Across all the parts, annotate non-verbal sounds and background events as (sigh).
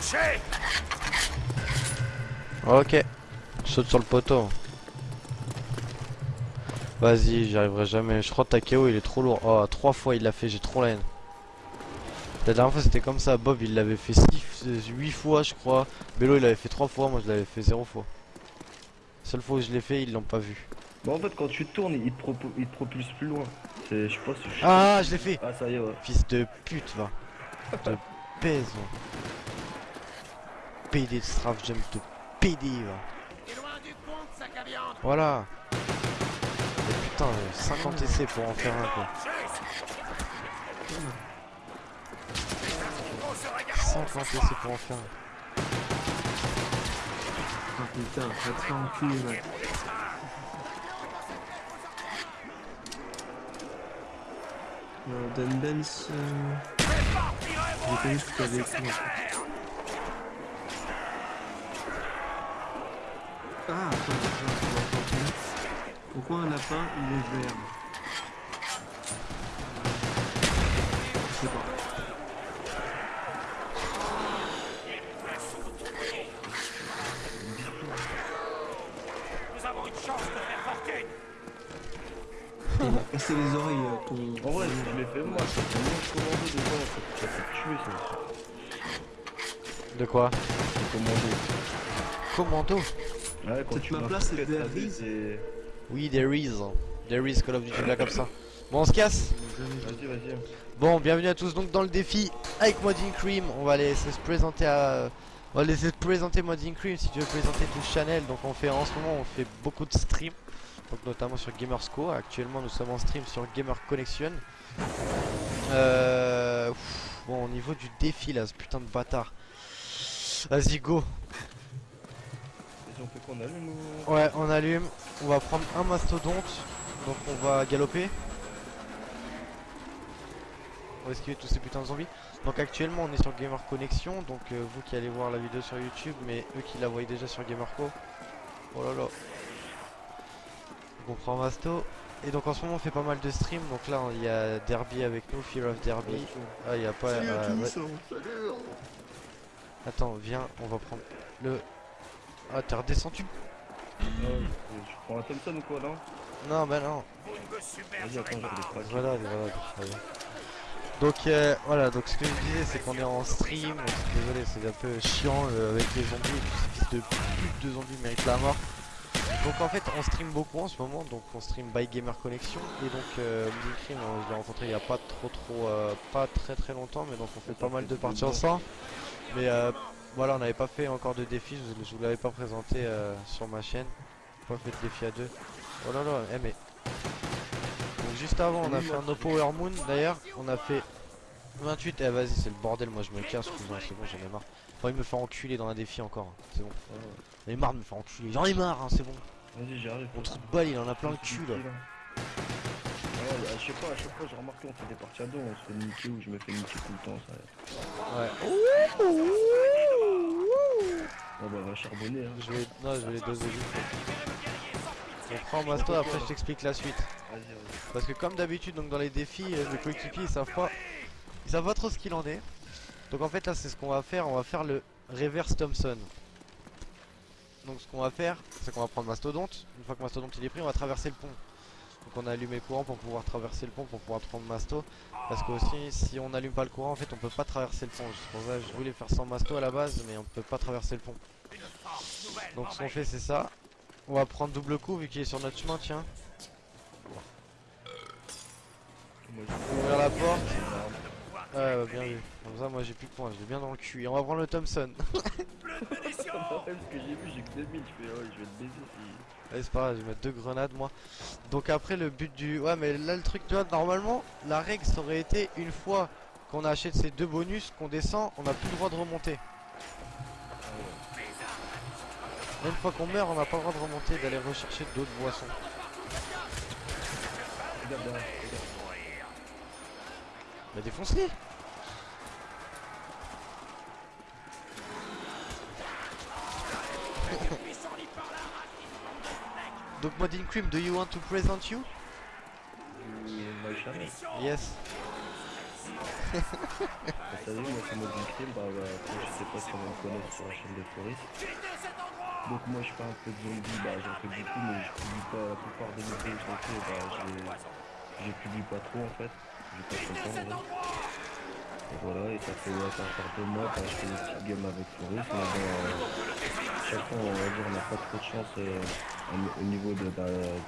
Touché Ok. Je saute sur le poteau. Vas-y, j'y arriverai jamais. Je crois que Takeo il est trop lourd. Oh, trois fois il l'a fait, j'ai trop la haine. La dernière fois c'était comme ça, Bob il l'avait fait 8 fois je crois. Bello il l'avait fait 3 fois, moi je l'avais fait 0 fois. Seule fois où je l'ai fait, ils l'ont pas vu. Bah en fait quand tu tournes il te, propo- il te propulse plus loin. C'est je sais pas si je Ah, je l'ai fait Ah ça y est ouais. Fils de pute, va. (laughs) Te pèse, va. PD de strafe jump de PD, va. Voilà. Et putain, euh, 50 essais pour en faire un, quoi. On se regarde 50 essais pour en faire un. Oh putain, va te faire enculer, mec. Euh, Dan euh... j'ai pas vu ce que t'avais écrit. en fait. Ah, attends, attends, attends, attends. Pourquoi un lapin, il est vert Je sais pas. Nous avons une chance de faire fortune Il m'a cassé les oreilles, euh, ton... En vrai je l'ai fait moi, ça fait tuer ça. De quoi commando. Commando Ouais quand Peut-être tu ma m'as place, fait c'est is. c'est- Oui, there is. There is Call of Duty là comme ça. Bon, on se casse Vas-y vas-y. Bon, bienvenue à tous donc dans le défi avec Modding Cream. On va laisser se présenter à. On va laisser se présenter Modding Cream si tu veux présenter tout channel. Donc on fait en ce moment on fait beaucoup de streams. Donc notamment sur Gamersco. Actuellement nous sommes en stream sur Gamer Connection. Euh... Bon au niveau du défi là, ce putain de bâtard. Vas-y go. Allume ou... Ouais on allume. On va prendre un mastodonte. Donc on va galoper. On va esquiver tous ces putains de zombies. Donc actuellement on est sur Gamer Connection. Donc euh, vous qui allez voir la vidéo sur YouTube, mais eux qui la voient déjà sur Gamerco. Oh là là. Donc on prend Masto. Et donc en ce moment on fait pas mal de streams. Donc là il y a Derby avec nous, Fear of Derby. Ah il y a pas. euh, ouais. Attends viens, on va prendre le. Ah t'es redescendu Ouais, je prends un Thompson ou quoi là Non bah non. Vas-y attends je vais les. Voilà, voilà, bien. Donc euh, voilà, donc ce que je disais c'est qu'on est en stream, donc, désolé c'est un peu chiant euh, avec les zombies et tous ces fils de pute de zombies méritent la mort. Donc en fait on stream beaucoup en ce moment, donc on stream by Gamer Connection et donc euh, on je l'ai rencontré il y a pas trop trop euh, pas très très longtemps mais donc on fait pas mal de parties ensemble. Mais euh, voilà on n'avait pas fait encore de défi, je, vous- je vous l'avais pas présenté euh, sur ma chaîne. Pas fait de défi à deux. Oh là là, eh mais donc juste avant on a fait un No Power Moon d'ailleurs, on a fait 28, eh vas-y c'est le bordel, moi je me casse, c'est bon j'en ai marre. Faut il me faire enculer dans un défi encore, hein, c'est bon. J'en ai marre de me faire enculer, j'en ai marre hein, c'est bon. Vas-y j'arrive. Mon trou de balle il en a plein le cul là. Ouais, bah, je sais pas, à chaque fois j'ai remarqué on fait des parties à deux, on se fait niquer ou je me fais niquer tout le temps ça. Ouais. Ouais bah on va charbonner hein. Je vais, non je vais les doser vite. On prend Masto après je t'explique la suite. Vas-y vas-y. Parce que comme d'habitude donc dans les défis euh, mes coéquipiers ils savent pas Ils savent pas trop ce qu'il en est Donc en fait là c'est ce qu'on va faire On va faire le reverse Thompson Donc ce qu'on va faire C'est qu'on va prendre Mastodonte Une fois que Mastodonte il est pris on va traverser le pont Donc on a allumé le courant pour pouvoir traverser le pont Pour pouvoir prendre Masto Parce que aussi si on n'allume pas le courant en fait on peut pas traverser le pont C'est pour ça que je voulais faire sans Masto à la base Mais on peut pas traverser le pont Donc ce qu'on fait c'est ça On va prendre double coup vu qu'il est sur notre chemin tiens Moi, ouvrir la porte. Ouais, bah, bien vu. Comme ça, moi j'ai plus de points, je l'ai bien dans le cul. Et on va prendre le Thompson. je- Ça me rappelle ce que j'ai vu, j'ai que 2000, je fais ouais je vais te baiser si. Ouais, c'est pas grave, je vais mettre deux grenades moi. Donc après, le but du. Ouais, mais là, le truc, tu vois, normalement, la règle ça aurait été une fois qu'on achète ces deux bonus, qu'on descend, on n'a plus le droit de remonter. Une fois qu'on meurt, on n'a pas le droit de remonter, d'aller rechercher d'autres boissons. Bah, défonce-les! Donc, Modding Cream, do you want to present you? Du- My channel. Yes. Vous savez, moi, c'est mode victime, bah, bah, après, je sais pas si on me connaît sur la chaîne de Floris. Donc, moi, je fais un peu de zombie, bah, j'en fais beaucoup, mais je publie pas la plupart des vidéos que j'en fais, bah, je publie pas trop, en fait. J'ai pas trop le temps, voilà, et ça fait, ouais, ça faire deux mois, bah, je fais des petites games avec Floris, mais bon, euh, chaque on va dire, on n'a pas trop de chance, euh, au au niveau de, bah,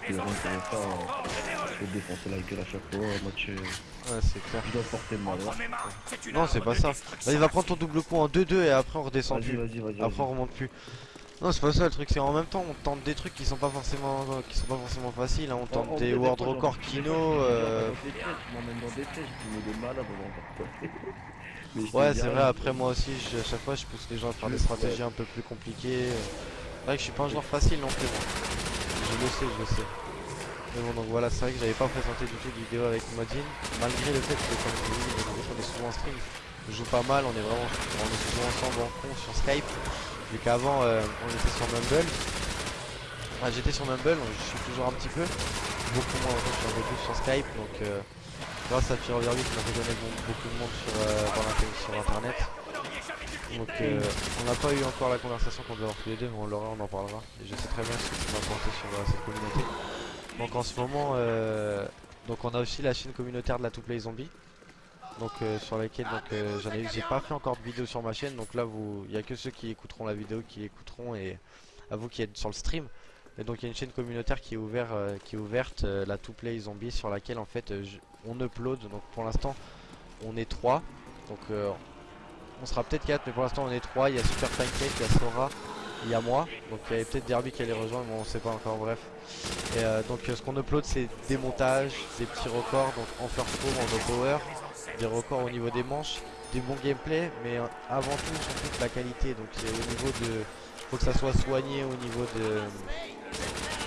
des runs qu'on euh, je vais défoncer la gueule à chaque fois, moi, tu, Ouais, c'est clair. je dois porter le malheur. Non, c'est pas ça. Là, il va prendre ton double coup en 2-2 et après on redescend plus. Après on remonte plus. Non, c'est pas ça le truc, c'est en même temps on tente des trucs qui sont pas forcément qui sont pas forcément faciles. hein. On tente En- en des world records kino. euh, des Je m'emmène dans des pièges, des malades, on. Mais je Ouais, c'est vrai. Après moi aussi, je- à chaque fois, je pousse les gens à faire des stratégies un peu plus compliquées. C'est vrai que je suis pas un joueur facile non plus. Je le sais, je le sais. Mais bon, donc voilà, c'est vrai que j'avais pas présenté du tout de vidéo avec Modine, malgré le fait que comme je vous dis, on est souvent en stream, on joue pas mal, on est vraiment, on est souvent ensemble en con sur Skype, vu qu'avant euh, on était sur Mumble. J'étais sur Mumble, je suis toujours un petit peu, beaucoup moins, je suis un peu plus sur Skype, donc euh, grâce à Fear Overview qui m'a fait connaître beaucoup de monde sur, euh, sur internet. Donc euh, on n'a pas eu encore la conversation qu'on devait avoir tous les deux, mais on l'aura, on en parlera. Et je sais très bien ce que tu m'as apporté sur euh, cette communauté. Donc en ce moment, donc on a aussi la chaîne communautaire de la To Play Zombie. Donc sur laquelle donc j'en ai j'ai pas fait encore de vidéo sur ma chaîne donc là vous il y a que ceux qui écouteront la vidéo qui écouteront et à vous qui êtes sur le stream et donc il y a une chaîne communautaire qui est est ouverte euh, la To Play Zombie sur laquelle en fait euh, on upload. Donc pour l'instant on est 3 donc euh, on sera peut-être 4 mais pour l'instant on est 3 il y a Super Pancake, il y a Sora il y a moi. Donc il y avait peut-être Derby qui allait rejoindre mais on sait pas encore. Bref. Et euh, donc euh, ce qu'on upload c'est des montages, des petits records. Donc en first room, en no power, des records au niveau des manches, des bons gameplay mais euh, avant tout surtout de la qualité. Donc au niveau de faut que ça soit soigné au niveau de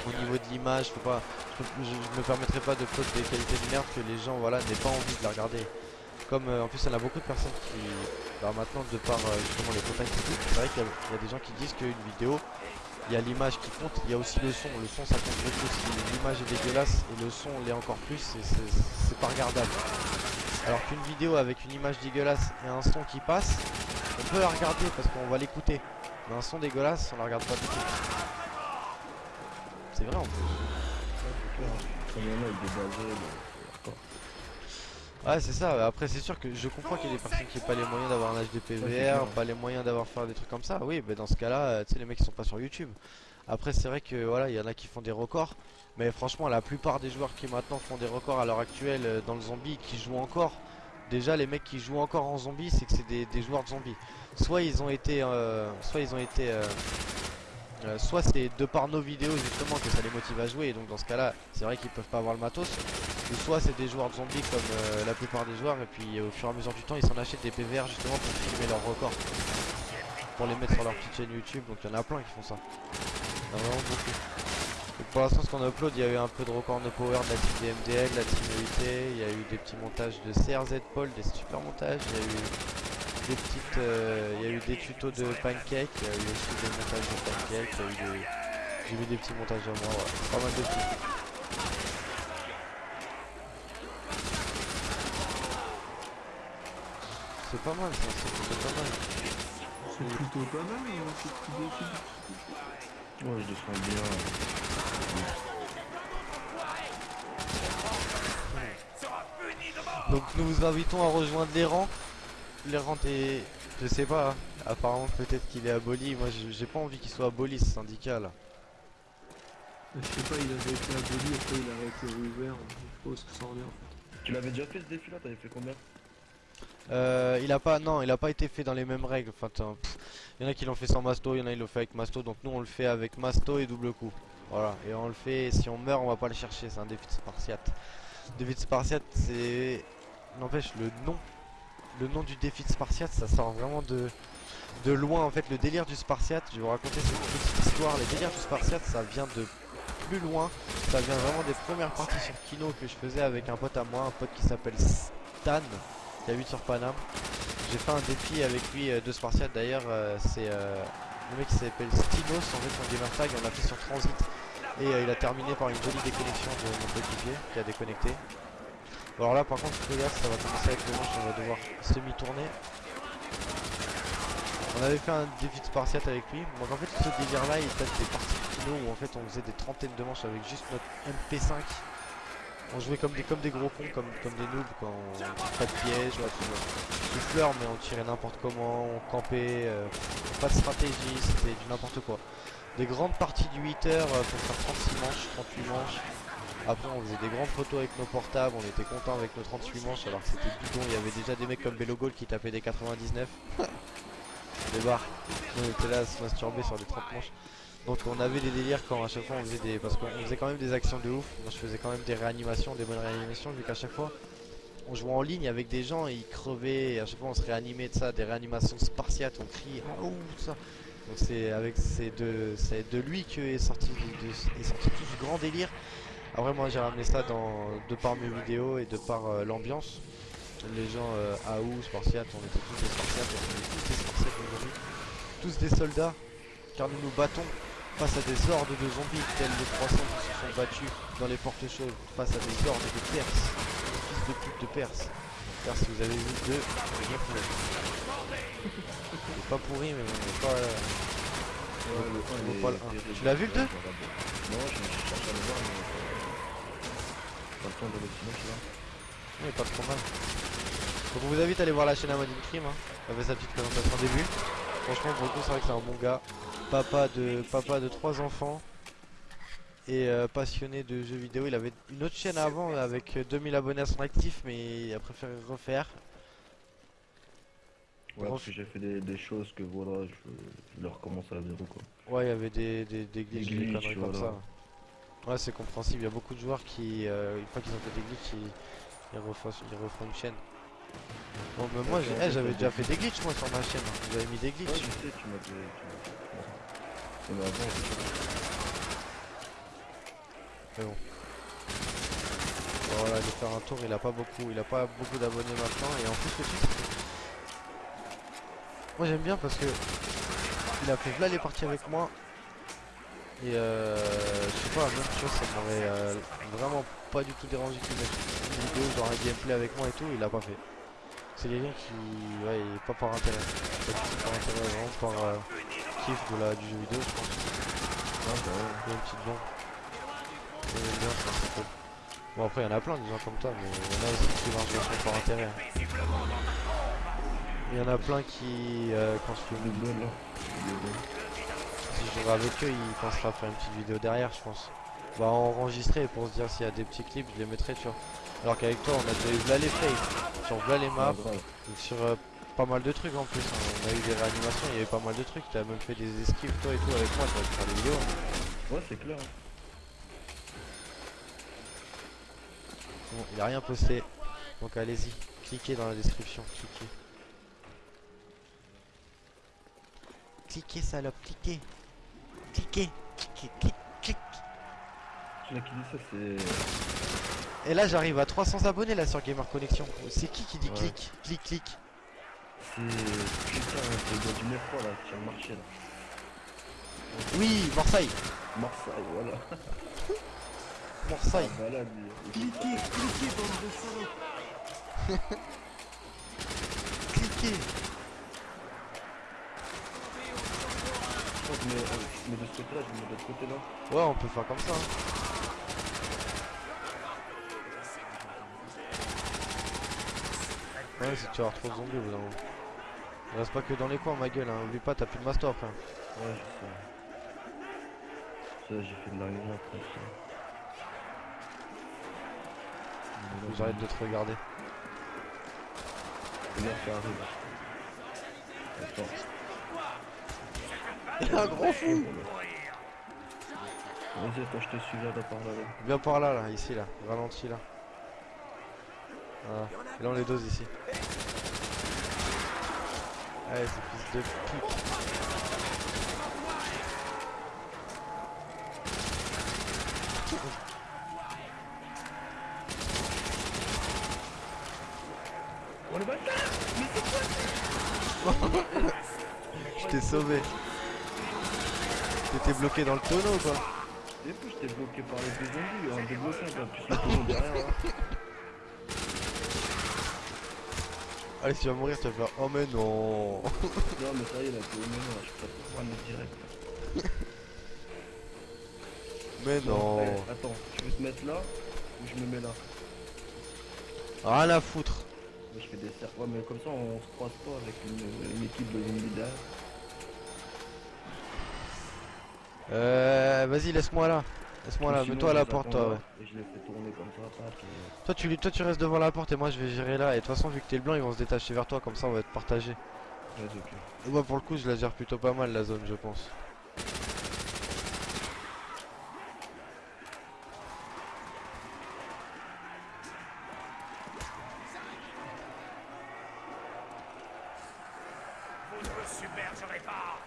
au niveau de l'image, je, je, je me permettrai pas de upload des qualités de merde que les gens voilà n'aient pas envie de la regarder. Comme euh, en plus il y en a beaucoup de personnes qui bah, maintenant de par euh, justement les contacts c'est vrai qu'il y, a- des gens qui disent qu'une vidéo il y a l'image qui compte, il y a aussi le son. Le son ça compte beaucoup. Si l'image est dégueulasse et le son l'est encore plus, c'est pas regardable. Alors qu'une vidéo avec une image dégueulasse et un son qui passe, on peut la regarder parce qu'on va l'écouter. Mais un son dégueulasse, on la regarde pas du tout. C'est vrai en plus. A Ouais c'est ça, après c'est sûr que je comprends qu'il y ait des personnes qui n'ont pas les moyens d'avoir un HD c'est PVR, clair. pas les moyens d'avoir faire des trucs comme ça, oui mais dans ce cas là, tu sais les mecs ils sont pas sur YouTube. Après c'est vrai que voilà, il y en a qui font des records, mais franchement la plupart des joueurs qui maintenant font des records à l'heure actuelle euh, dans le zombie, qui jouent encore, déjà les mecs qui jouent encore en zombie c'est que c'est des, des joueurs de zombies. Soit ils ont été, euh, soit ils ont été, euh, euh, soit c'est de par nos vidéos justement que ça les motive à jouer, et donc dans ce cas là c'est vrai qu'ils peuvent pas avoir le matos. Ou soit c'est des joueurs de zombies comme euh, la plupart des joueurs et puis euh, au fur et à mesure du temps ils s'en achètent des PVR justement pour filmer leurs records. Pour les mettre sur leur petite chaîne YouTube donc il y en a plein qui font ça. Il y en a vraiment beaucoup. Pour l'instant ce qu'on upload il y a eu un peu de record no power de la team DMDL, de la team EIT, il y a eu des petits montages de CRZ Paul, des super montages, il y a eu des petites euh, il y a eu des tutos de pancake, il y a eu aussi des montages de pancake, il y a eu des. J'ai vu des petits montages à moi, ouais. pas mal de petits. C'est pas mal ça, c'est plutôt pas mal. C'est plutôt pas mal, hein, c'est plutôt dessus. Ouais, je descends bien. Donc nous vous invitons à rejoindre les rangs. Les rangs est... Je sais pas, hein. apparemment peut-être qu'il est aboli. Moi j'ai pas envie qu'il soit aboli ce syndicat là. Je sais pas, il avait été aboli, après il a été réouvert, je sais pas où ce que ça revient en fait. Tu l'avais déjà fait ce défi là T'avais fait combien? Euh, il a pas, non, il a pas été fait dans les mêmes règles. Enfin, il y en a qui l'ont fait sans masto, il y en a qui l'ont fait avec masto. Donc nous on le fait avec masto et double coup. Voilà, et on le fait. Si on meurt, on va pas le chercher. C'est un défi de spartiate. Défi de spartiate, c'est n'empêche le nom. Le nom du défi de spartiate, ça sort vraiment de de loin. En fait, le délire du spartiate. Je vais vous raconter cette petite histoire. Les délires du spartiate, ça vient de plus loin. Ça vient vraiment des premières parties sur Kino que je faisais avec un pote à moi, un pote qui s'appelle Stan qui habite sur Paname. J'ai fait un défi avec lui euh, de Spartiate d'ailleurs, euh, c'est euh, le mec qui s'appelle Stinos, en fait son gamer tag, on l'a fait sur Transit et il a terminé par une jolie déconnexion de mon coéquipier qui a déconnecté. Alors là par contre regarde ça va commencer avec le manche, on va devoir semi-tourner. On avait fait un défi de Spartiate avec lui. Donc en fait ce délire là il date des parties finaux où en fait on faisait des trentaines de manches avec juste notre MP5. On jouait comme des, comme des gros cons, comme, des noobs quand on pas de piège, ouais, tu vois. Du fleur mais on tirait n'importe comment, on campait, euh, pas de stratégie, c'était du n'importe quoi. Des grandes parties du 8 heures euh, pour faire 36 manches, 38 manches. Après on faisait des grandes photos avec nos portables, on était content avec nos 38 manches alors que c'était bidon, il y avait déjà des mecs comme Bellogol qui tapaient des 99. (laughs) des barres, on était là à se masturber sur des 30 manches. Donc on avait des délires quand à chaque fois on faisait des... Parce qu'on faisait quand même des actions de ouf, moi je faisais quand même des réanimations, des bonnes réanimations vu qu'à chaque fois on jouait en ligne avec des gens et ils crevaient et à chaque fois on se réanimait de ça, des réanimations spartiates, on criait ah ça. Donc c'est avec c'est de c'est de lui que est sorti de, est sorti tout ce grand délire. Après moi j'ai ramené ça dans de par mes vidéos et de par euh, l'ambiance. Les gens euh, Aou, Spartiates, on était tous des Spartiates, on est tous des Spartiates aujourd'hui. Tous des soldats, car nous nous battons face à des hordes de zombies tels les 300 qui se sont battus dans les portes chaudes, face à des hordes de Perses, des fils de pute de Perses. Car si vous avez vu deux, rien pour C'est pas pourri mais on n'est pas... euh, Ouais, on pas le un. terrible. Tu l'as vu le 2 Non, je je cherche à le voir, mais euh, pas le temps de le finir, tu vois. Oui, pas trop mal. Donc on vous invite à aller voir la chaîne Amadine Crime, hein. Elle fait sa petite présentation au début. Franchement pour le coup c'est vrai que c'est un bon gars. Papa de papa de trois enfants. Et euh, passionné de jeux vidéo. Il avait une autre chaîne avant avec euh, 2000 abonnés à son actif mais il a préféré refaire. Ouais, parce que j'ai fait des, des choses que voilà, je, je le recommence à zéro quoi. Ouais il y avait des, des, des glitches, des, glitches, conneries comme voilà. ça. Ouais c'est compréhensible, il y a beaucoup de joueurs qui, euh, une fois qu'ils ont fait des glitches, ils, ils, refont, ils refont une chaîne. Bon mais moi Ouais, eh, j'avais déjà fait- des glitches moi sur ma chaîne, hein. j'avais mis des Ouais, je glitches. sais, tu m'as dit. tu m'as dit. Mais bon. Voilà, de faire un tour, il a pas beaucoup, il a pas beaucoup d'abonnés maintenant et en plus le que- Moi j'aime bien parce que il a fait là les parties avec moi et euh, je sais pas, même chose ça m'aurait euh, vraiment pas du tout dérangé qu'il mette une vidéo genre un gameplay avec moi et tout, il a pas fait. C'est quelqu'un qui, ouais, il est pas par intérêt, pas par intérêt, vraiment par euh, kiff de la, du jeu vidéo je pense. ah, bah ouais. Il y a une petite bombe. J'aime bien ça, c'est cool. Bon après il y en a plein des gens comme toi, mais il y en a aussi qui marchent vachement par intérêt. Il y en a plein qui, euh, quand je fais Le une bol là. Le bol. Si je jouerai avec eux, ils penseraient à faire une petite vidéo derrière, je pense. Bah enregistrer pour se dire s'il y a des petits clips, je les mettrai, tu vois. Alors qu'avec toi, on a déjà eu là les sur là les maps, sur euh, pas mal de trucs en plus. hein. On a eu des réanimations, il y avait pas mal de trucs. Tu as même fait des esquives toi et tout avec moi, tu vas faire des vidéos. hein. Ouais, c'est clair. Bon, il a rien posté. Donc allez-y, cliquez dans la description, cliquez. Cliquez salope, cliquez. Cliquez, cliquez, cliquez, cliquez. Celui qui dit ça, c'est. Et là j'arrive à 300 abonnés là sur Gamer Connection. C'est qui qui dit Ouais. clic, clic, clic C'est. Putain, le gars du métro là, qui a marché là. Oui, Marseille, Marseille, voilà. (laughs) Marseille. Ah, bah. Cliquez, cliquez, bande de salopes. (laughs) Cliquez. Crois que je mets, je mets de ce côté là, je mets de l'autre côté là. Ouais, on peut faire comme ça. hein. Ouais, si tu vas avoir trop de zombies au bout d'un moment. Il reste pas que dans les coins, ma gueule. Hein. Oublie pas, t'as plus de master après. Ouais, je sais. Ça, j'ai fait de la réunion après ça. J'arrête de te regarder. Ça arrive. Il (laughs) a un gros fou. Vas-y, attends, je te suis là, là, par là. là. Viens par là, là, ici, là. Ralenti, là. Voilà. Et là, on les dose ici. Allez, ce fils de pute. Oh le bâtard Je t'ai sauvé. T'étais bloqué dans le tonneau, quoi. J'étais bloqué par les deux zombies, un plus le tonneau derrière là. (laughs) Allez, tu vas mourir, tu vas faire Oh, mais non (laughs) Non, mais ça y est, là, t'es au moment, là, je peux pas prendre direct. (laughs) Mais non attends, tu veux te mettre là ou je me mets là? Rien à foutre Moi, Je fais des. Ouais, mais comme ça, on se croise pas avec une, une équipe de zombies derrière. Euh, vas-y, laisse-moi là. Laisse-moi là, mets-toi à la porte, toi, ouais. Et je les fais tourner comme ça, tac, et... Toi tu, toi, tu restes devant la porte et moi je vais gérer là. Et de toute façon, vu que t'es le blanc, ils vont se détacher vers toi, comme ça on va être partagé. Vas-y, ok. Et moi, pour le coup, je la gère plutôt pas mal la zone, je pense. Vous ne me submergerez pas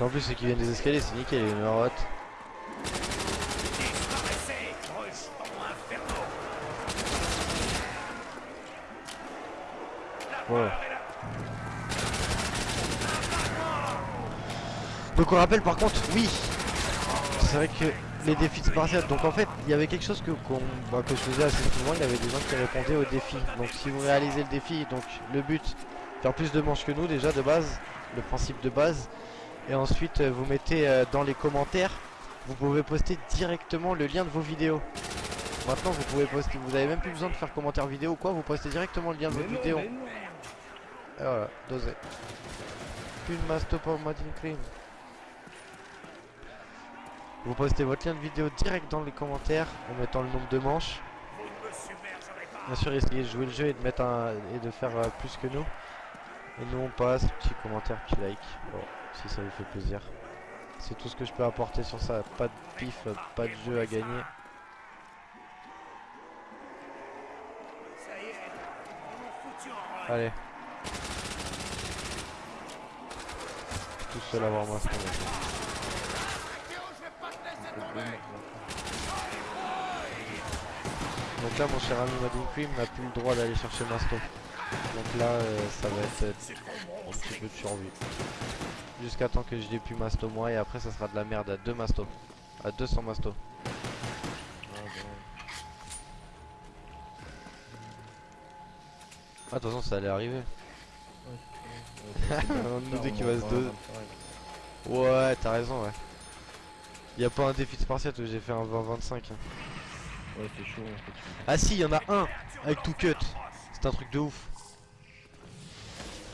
En plus ceux qui viennent des escaliers, c'est nickel, il y a une marotte. Donc on rappelle par contre, oui, c'est vrai que les défis de Spartiate, donc en fait il y avait quelque chose que, bah, que je faisais assez souvent, il y avait des gens qui répondaient aux défis. Donc si vous réalisez le défi, donc le but, faire plus de manches que nous déjà de base, le principe de base, et ensuite euh, vous mettez euh, dans les commentaires, vous pouvez poster directement le lien de vos vidéos. Maintenant vous pouvez poster, vous avez même plus besoin de faire commentaire vidéo ou quoi, vous postez directement le lien de votre vidéo. Et voilà, dosé. Plus de masto pour Martin Cream. Vous postez votre lien de vidéo direct dans les commentaires en mettant le nombre de manches. Bien sûr, essayez de jouer le jeu et de mettre un et de faire euh, plus que nous. Et nous on passe, petit commentaire, petit like. Bon, si ça vous fait plaisir. C'est tout ce que je peux apporter sur ça. Pas de pif, pas de jeu à gagner. Allez. Tout seul avoir moi. Donc là, mon cher ami Madden n'a plus le droit d'aller chercher Masto. Donc là, euh, ça va être un petit peu de survie. Jusqu'à temps que je n'ai plus Masto moi, et après, ça sera de la merde à 2 Masto. À 200 Masto. Ah, de toute façon, ça allait arriver. ouais, (laughs) de nous Ça, deux on qui en va se deux. ouais. Ouais, t'as raison, ouais. Y a pas un défi de Spartiate où j'ai fait un 20-25. hein. Ouais, c'est chaud en fait. Ah si, y en a un avec tout cut. C'est un truc de ouf.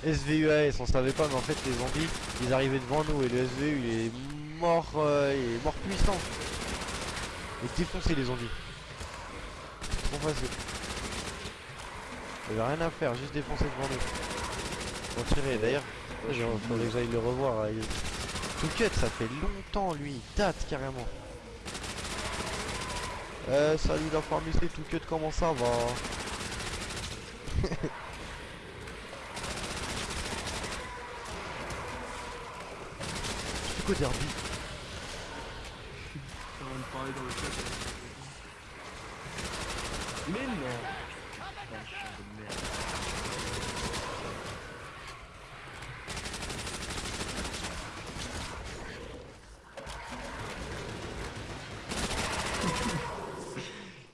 SVUAS, on savait pas, mais en fait les zombies, ils arrivaient devant nous et le SVU il est mort, euh, il est mort puissant. Et défoncer les zombies. Trop facile. Il avait rien à faire, juste défoncer devant nous. On tirait d'ailleurs. Faudrait nul. que j'aille le revoir. là, il- Tout cut, ça fait longtemps lui, il date carrément. Euh, salut la pharmacie, tout cut, comment ça va (laughs) C'est quoi derby On va me parler dans le chat. Mais non Putain, je suis de merde.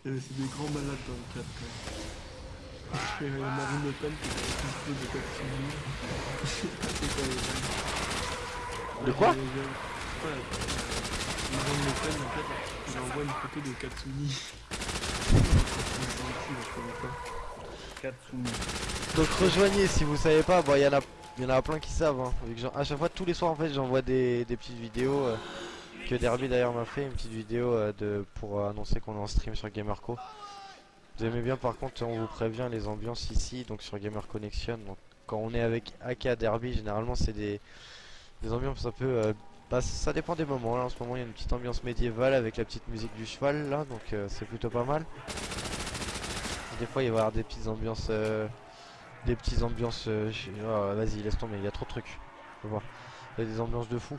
C'est des grands malades dans le chat quand même. Je fais Marine Le Pen qui est un peu de Katsuni. C'est quoi les De quoi Ouais, en fait, une photo de Katsuni. Donc rejoignez si vous savez pas, bon il y en a il y en a plein qui savent hein. À chaque fois tous les soirs en fait j'envoie des, des petites vidéos euh, que Derby d'ailleurs m'a fait une petite vidéo euh, de pour euh, annoncer qu'on est en stream sur Gamerco. Vous aimez bien par contre on vous prévient les ambiances ici donc sur Gamer Connection donc quand on est avec AK Derby généralement c'est des, des ambiances un peu euh, bah, ça dépend des moments là en ce moment il y a une petite ambiance médiévale avec la petite musique du cheval là donc euh, c'est plutôt pas mal. Des fois il va y avoir des petites ambiances euh, des petites ambiances. euh, oh, Vas-y, laisse tomber, il y a trop de trucs. Faut voir. Il y a des ambiances de fou.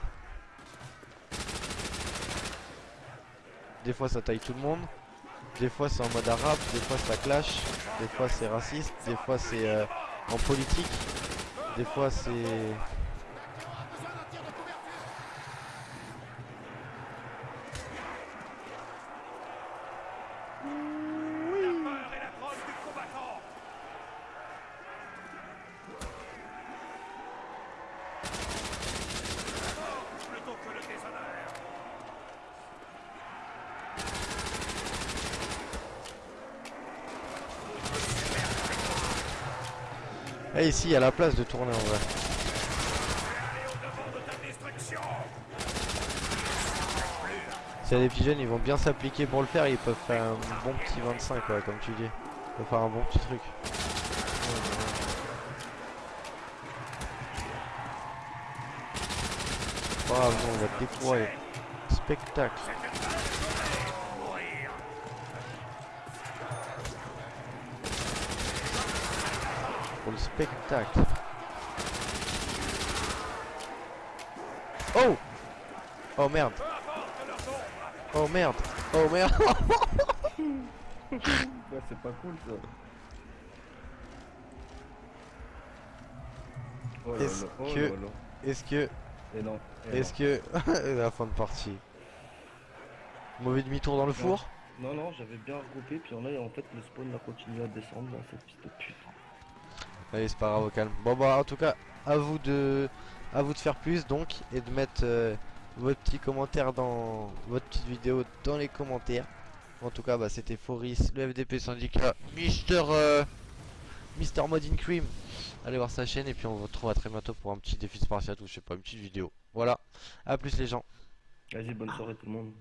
Des fois ça taille tout le monde. Des fois c'est en mode arabe. Des fois ça clash. Des fois c'est raciste. Des fois c'est euh, en politique. Des fois c'est. Eh ici il y a la place de tourner en vrai. S'il y a des petits jeunes ils vont bien s'appliquer pour le faire, ils peuvent faire un bon petit 25 ouais, comme tu dis. Ils peuvent faire un bon petit truc. Bravo, on va découvrir. Spectacle. Le spectacle. Oh Oh merde Oh merde Oh merde (laughs) Ouais, c'est pas cool ça. Oh là Est-ce oh que-. Est-ce que... Et non. et Est-ce que... (laughs) la fin de partie. Mauvais demi-tour dans le four? Non. Non, j'avais bien regroupé, puis là, en fait, le spawn a continué à descendre, là, cette petite pute. Allez c'est pas grave au calme. Bon bah en tout cas à vous de à vous de faire plus donc et de mettre euh, votre petit commentaire dans votre petite vidéo dans les commentaires. En tout cas bah c'était Foris, le FDP syndicat, Mister euh, Mister Modin Cream. Allez voir sa chaîne et puis on vous retrouve à très bientôt pour un petit défi Spartiate ou je sais pas une petite vidéo. Voilà. À plus les gens. Vas-y, bonne soirée tout le monde.